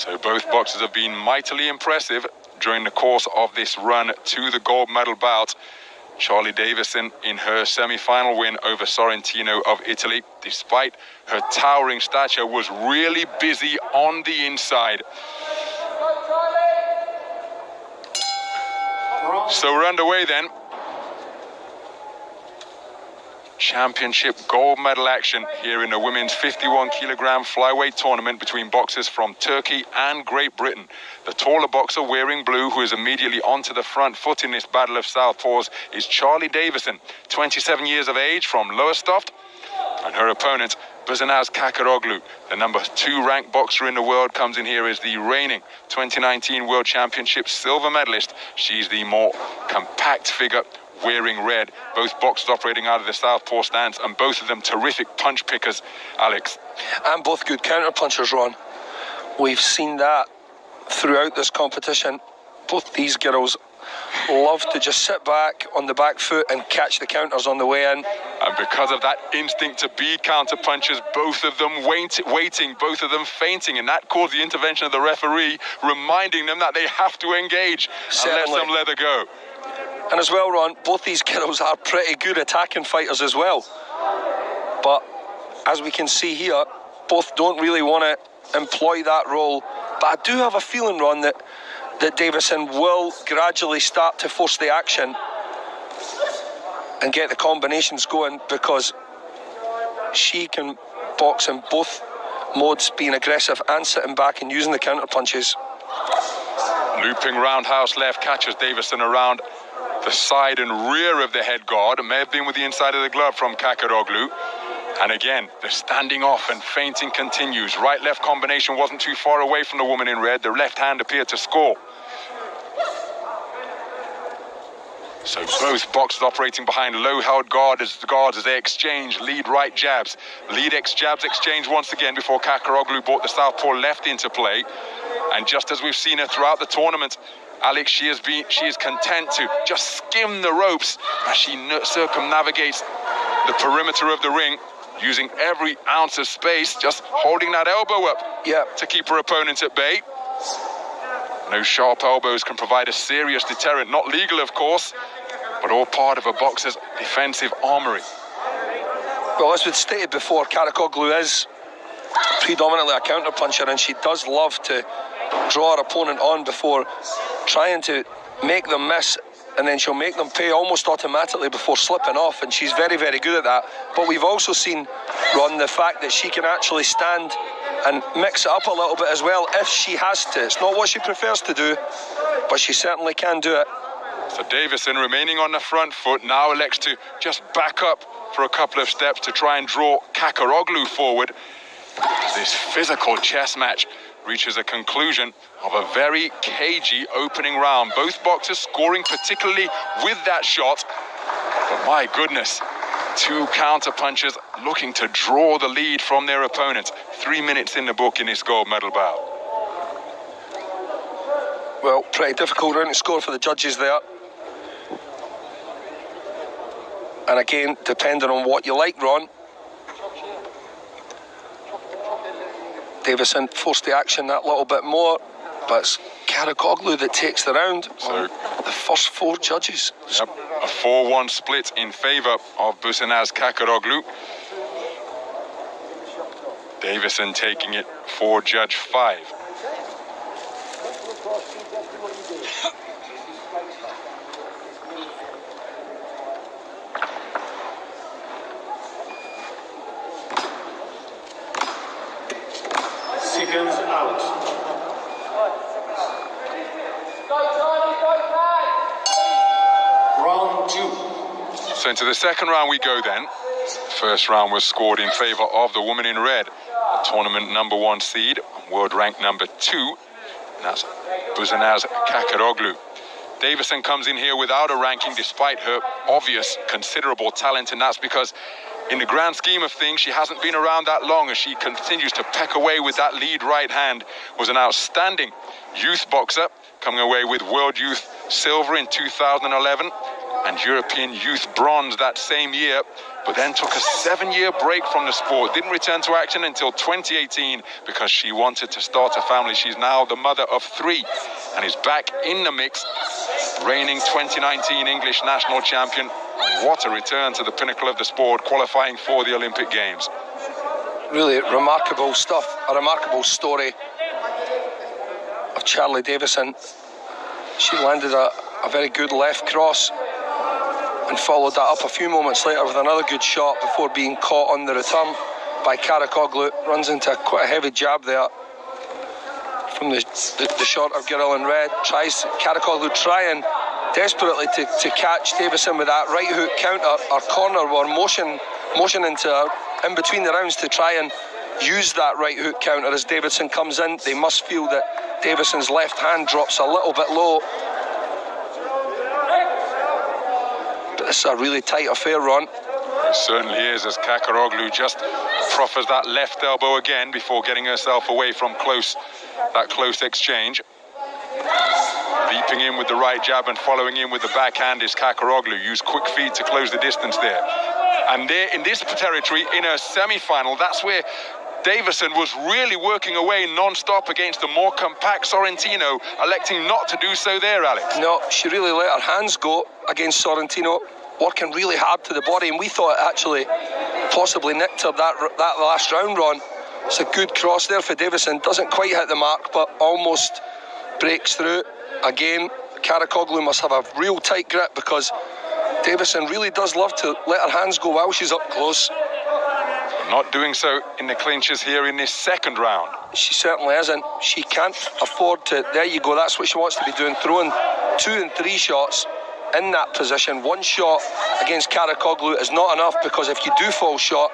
So both boxers have been mightily impressive during the course of this run to the gold medal bout. Charley Davison in her semi-final win over Sorrentino of Italy, despite her towering stature, was really busy on the inside. So we're underway then. Championship gold medal action here in the women's 51 kilogram flyweight tournament between boxers from Turkey and Great Britain. The taller boxer wearing blue, who is immediately onto the front foot in this battle of southpaws, is Charley Davison, 27 years of age from Lowestoft, and her opponent, Buzanaz Kakaroglu, the number two ranked boxer in the world, comes in here as the reigning 2019 World Championship silver medalist. She's the more compact figure wearing red. Both boxers operating out of the southpaw stance, and both of them terrific punch pickers, Alex. And both good counter punchers, Ron. We've seen that throughout this competition. Both these girls love to just sit back on the back foot and catch the counters on the way in. And because of that instinct to be counter punchers, both of them wait, waiting, both of them fainting, and that caused the intervention of the referee, reminding them that they have to engage Certainly. and let them let her go. And as well, Ron, both these girls are pretty good attacking fighters as well. But as we can see here, both don't really want to employ that role. But I do have a feeling, Ron, that, that Davison will gradually start to force the action and get the combinations going because she can box in both modes, being aggressive and sitting back and using the counter punches. Looping roundhouse left catches Davison around the side and rear of the head guard. It may have been with the inside of the glove from Kakaroglu. And again, the standing off and feinting continues. Right-left combination wasn't too far away from the woman in red. The left hand appeared to score. So both boxers operating behind low-held guard as, guards as they exchange lead right jabs. Lead X jabs exchange once again before Kakaroglu brought the southpaw left into play. And just as we've seen her throughout the tournament, Alex, she is, been, she is content to just skim the ropes as she circumnavigates the perimeter of the ring, using every ounce of space, just holding that elbow up Yeah. to keep her opponent at bay. Those sharp elbows can provide a serious deterrent, not legal, of course, but all part of a boxer's defensive armory. Well, as we've stated before, Karakoglu is predominantly a counter puncher, and she does love to draw her opponent on before trying to make them miss, and then she'll make them pay almost automatically before slipping off, and she's very, very good at that. But we've also seen, Ron, the fact that she can actually stand and mix it up a little bit as well if she has to. It's not what she prefers to do, but she certainly can do it. So Davison remaining on the front foot now elects to just back up for a couple of steps to try and draw Kakaroglu forward. This physical chess match reaches a conclusion of a very cagey opening round. Both boxers scoring particularly with that shot. But my goodness, two counter punches looking to draw the lead from their opponents. Three minutes in the book in this gold medal bout. Well, pretty difficult round to score for the judges there. And again, depending on what you like, Ron. Davison forced the action that little bit more, but it's Karakoglu that takes the round. So- the first four judges. Yep, 4-1 split in favour of Busanaz Kakaroglu. Davison taking it for Judge 5. Seconds out. Round two. So into the second round we go then. First round was scored in favour of the woman in red, tournament number one seed, world rank number two, and that's Buzanaz Kakaroglu. Davison comes in here without a ranking despite her obvious considerable talent, and that's because in the grand scheme of things, she hasn't been around that long as she continues to peck away with that lead right hand. Was an outstanding youth boxer, coming away with World Youth Silver in 2011 and European Youth Bronze that same year. but then took a seven-year break from the sport. Didn't return to action until 2018 because she wanted to start a family. She's now the mother of three and is back in the mix, reigning 2019 English national champion. What a return to the pinnacle of the sport, qualifying for the Olympic Games. Really remarkable stuff, a remarkable story of Charley Davison. She landed a, a very good left cross and followed that up a few moments later with another good shot before being caught on the return by Karakoglu. Runs into quite a heavy jab there from the, the, the short of girl in red. Tries Karakoglu trying desperately to, to catch Davison with that right hook counter or corner or motion motion into in between the rounds to try and use that right hook counter as Davison comes in. They must feel that Davison's left hand drops a little bit low This is a really tight affair, Ron. It certainly is, as Kakaroglu just proffers that left elbow again before getting herself away from close that close exchange. Leaping in with the right jab and following in with the backhand is Kakaroglu. Use quick feet to close the distance there. And there in this territory, in a semi-final, that's where Davison was really working away non-stop against the more compact Sorrentino, electing not to do so there, Alex. No, she really let her hands go against Sorrentino working really hard to the body, and we thought actually possibly nicked her that that last round run. It's a good cross there for Davison. Doesn't quite hit the mark, but almost breaks through. Again, Karakoglu must have a real tight grip because Davison really does love to let her hands go while she's up close. Not doing so in the clinches here in this second round. She certainly isn't. She can't afford to. There you go. That's what she wants to be doing. Throwing two and three shots in that position. One shot against Karakoglu is not enough because if you do fall short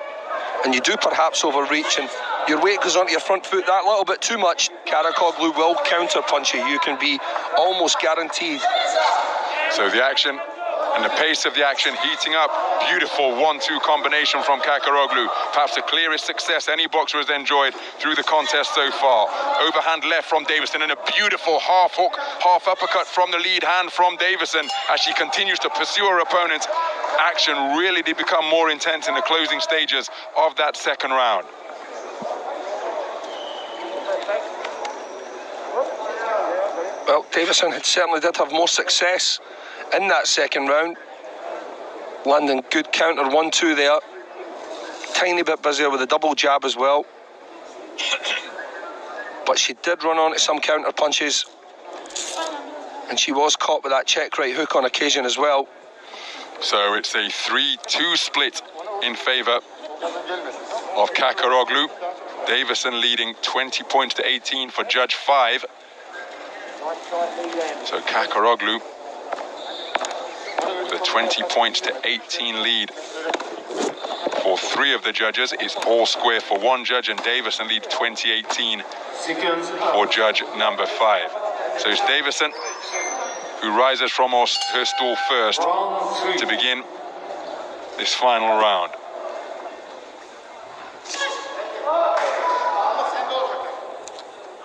and you do perhaps overreach and your weight goes onto your front foot that little bit too much, Karakoglu will counter punch you. You can be almost guaranteed. So the action and the pace of the action heating up. Beautiful one-two combination from Kakaroglu. Perhaps the clearest success any boxer has enjoyed through the contest so far. Overhand left from Davison and a beautiful half hook, half uppercut from the lead hand from Davison as she continues to pursue her opponent. Action really did become more intense in the closing stages of that second round. Well, Davison had certainly did have more success in that second round. Landing good counter, one, two there. Tiny bit busier with a double jab as well. But she did run on onto some counter punches. And she was caught with that check right hook on occasion as well. So it's a 3-2 split in favour of Kakaroglu. Davison leading 20 points to 18 for Judge 5. So Kakaroglu with a 20 points to 18 lead for three of the judges. It's all square for one judge, and Davison leads 2018 for judge number five. So it's Davison who rises from her stool first to begin this final round.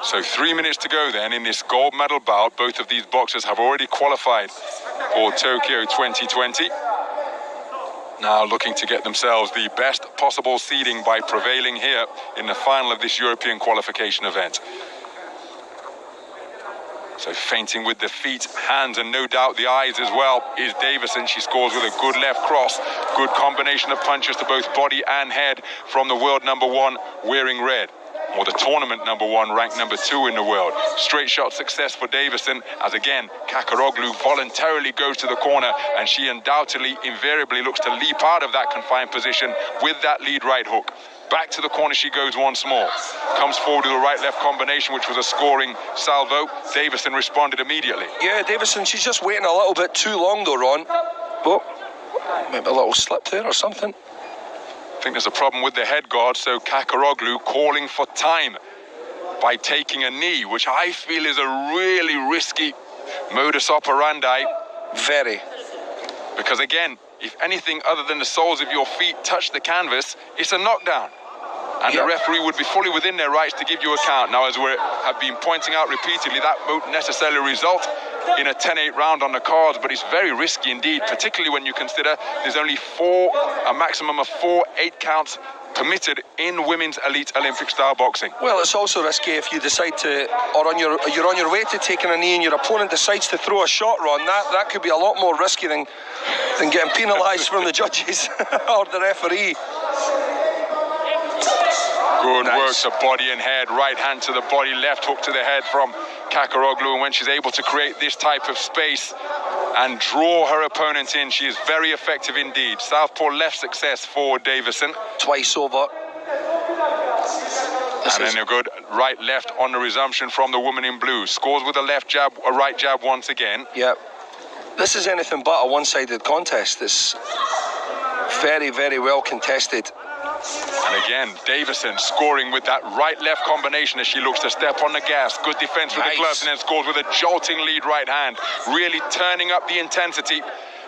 So three minutes to go then in this gold medal bout. Both of these boxers have already qualified for Tokyo 2020. Now looking to get themselves the best possible seeding by prevailing here in the final of this European qualification event. So feinting with the feet, hands, and no doubt the eyes as well is Davison. She scores with a good left cross. Good combination of punches to both body and head from the world number one wearing red or the tournament number one, ranked number two in the world. Straight shot success for Davison, as again, Kakaroglu voluntarily goes to the corner, and she undoubtedly, invariably looks to leap out of that confined position with that lead right hook. Back to the corner she goes once more. Comes forward with a right-left combination, which was a scoring salvo. Davison responded immediately. Yeah, Davison, she's just waiting a little bit too long though, Ron. But maybe a little slip there or something. I think there's a problem with the head guard, so Kakaroglu calling for time by taking a knee, which I feel is a really risky modus operandi. Very. Because again, if anything other than the soles of your feet touch the canvas, it's a knockdown. And yep. the referee would be fully within their rights to give you a count. Now, as we have been pointing out repeatedly, that won't necessarily result in a 10-8 round on the cards, but it's very risky indeed, particularly when you consider there's only four, a maximum of four eight counts permitted in women's elite Olympic style boxing. Well, it's also risky if you decide to, or on your, you're on your way to taking a knee and your opponent decides to throw a shot, Ron. That that could be a lot more risky than than getting penalised from the judges or the referee. Good Nice. work to body and head, right hand to the body, left hook to the head from Kakaroglu. And when she's able to create this type of space and draw her opponent in, she is very effective indeed. Southpaw left success for Davison. Twice over. This And then a good right left on the resumption from the woman in blue. Scores with a left jab, a right jab once again. Yeah. This is anything but a one sided contest. It's very, very well contested. Again, Davison scoring with that right-left combination as she looks to step on the gas. Good defense with Nice. the gloves and then scores with a jolting lead right hand. Really turning up the intensity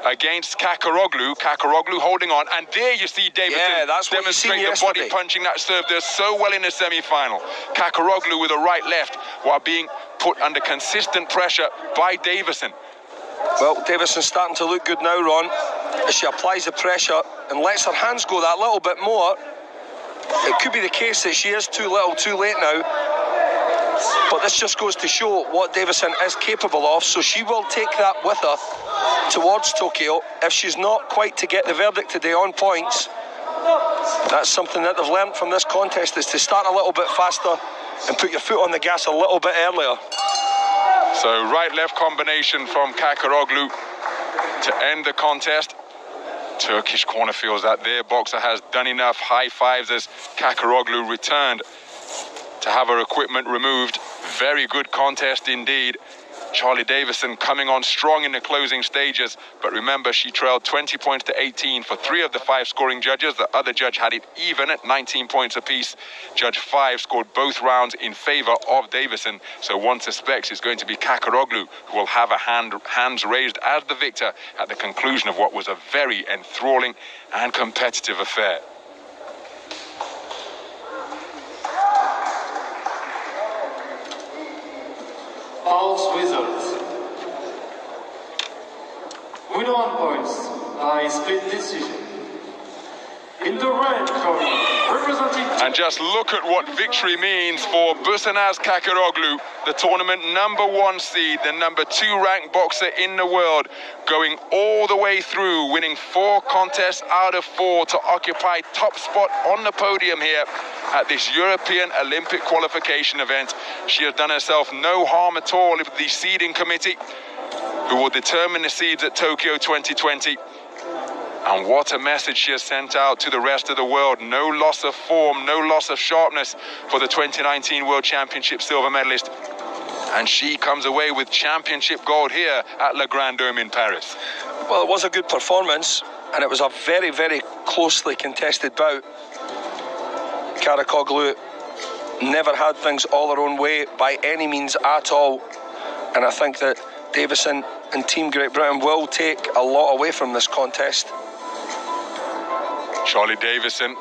against Kakaroglu. Kakaroglu holding on. And there you see Davison Yeah, that's what you seen demonstrate the body punching that served her so well in the semi-final. Kakaroglu with a right-left while being put under consistent pressure by Davison. Well, Davison's starting to look good now, Ron. As she applies the pressure and lets her hands go that little bit more. It could be the case that she is too little, too late now. But this just goes to show what Davison is capable of. So she will take that with her towards Tokyo. If she's not quite to get the verdict today on points, that's something that they've learned from this contest is to start a little bit faster and put your foot on the gas a little bit earlier. So right-left combination from Kakaroglu to end the contest. Turkish corner feels that their boxer has done enough high fives as Kakaroglu returned to have her equipment removed. Very good contest indeed. Charley Davison coming on strong in the closing stages, but remember she trailed 20 points to 18 for three of the five scoring judges. The other judge had it even at 19 points apiece. Judge five scored both rounds in favor of Davison, so one suspects it's going to be Kakaroglu who will have a hand, hands raised as the victor at the conclusion of what was a very enthralling and competitive affair. Winner on points by split decision. In the red corner, representing And just look at what victory means for Busanaz Kakaroglu, the tournament number one seed, the number two ranked boxer in the world, going all the way through, winning four contests out of four to occupy top spot on the podium here at this European Olympic qualification event. She has done herself no harm at all with the seeding committee, who will determine the seeds at Tokyo 2020. And what a message she has sent out to the rest of the world. No loss of form, no loss of sharpness for the 2019 World Championship silver medalist. And she comes away with championship gold here at Le Grand Dome in Paris. Well, it was a good performance, and it was a very, very closely contested bout. Karakoglu never had things all her own way by any means at all, and I think that Davison and Team Great Britain will take a lot away from this contest. Charley Davison